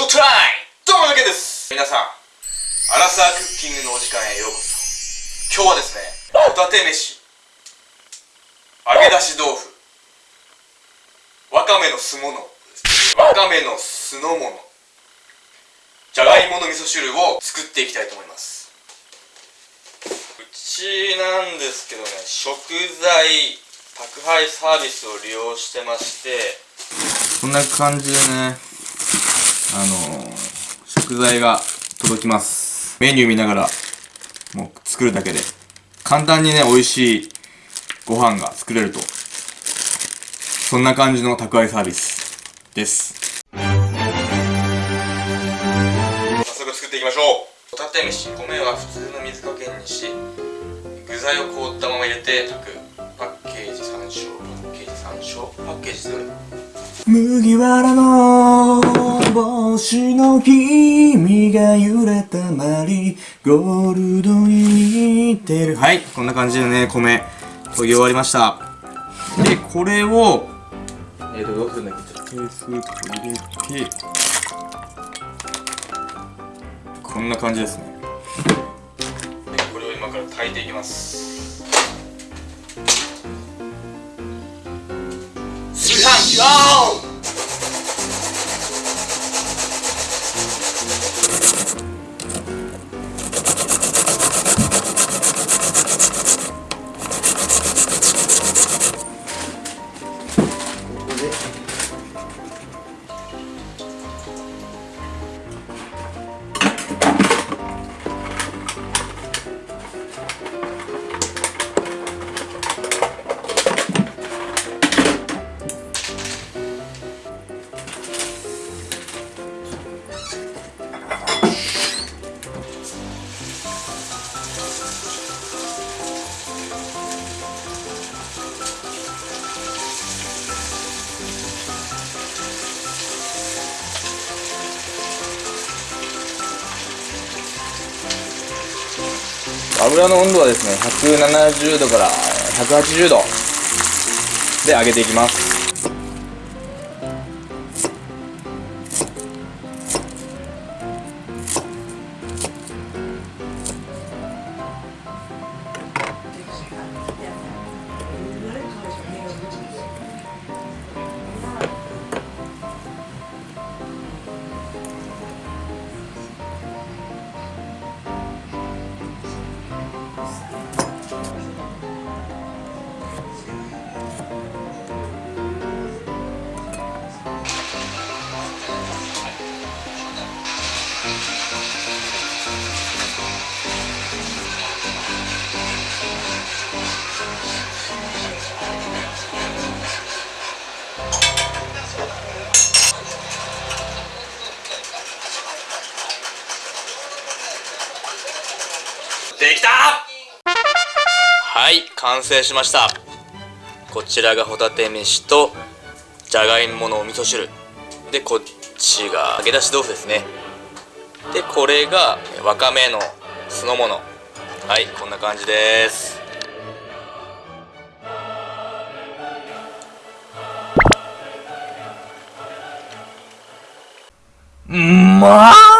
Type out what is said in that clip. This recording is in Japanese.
ショータイ！どうもだけです。皆さんアラサークッキングのお時間へようこそ。今日はですねホタテ飯。揚げ出し豆腐。わかめの酢物。わかめの酢の物。じゃがいもの味噌汁を作っていきたいと思います。うちなんですけどね食材宅配サービスを利用してまして。こんな感じでね。あの、食材が届きます。メニュー見ながらもう作るだけで。簡単にね美味しいご飯が作れると。そんな感じの宅配サービスです。早速作っていきましょう。ホタテ飯米は普通の水加減にし具材を凍ったまま入れて炊く。パッケージ参照パッケージ参照パッケージどれ麦わらの帽子の君が揺れたまりゴールドに似てる。はいこんな感じでね米研ぎ終わりました。でこれをえっ、ー、とどうするんだっけちょっと。スープ入れてこんな感じですね。でこれを今から炊いていきます。炊飯器オ油の温度はですね170度から180度で揚げていきます。はい完成しました。こちらがホタテ飯とじゃがいものお味噌汁。でこっちが揚げ出し豆腐ですね。でこれがわかめの酢の物。はいこんな感じです。うまー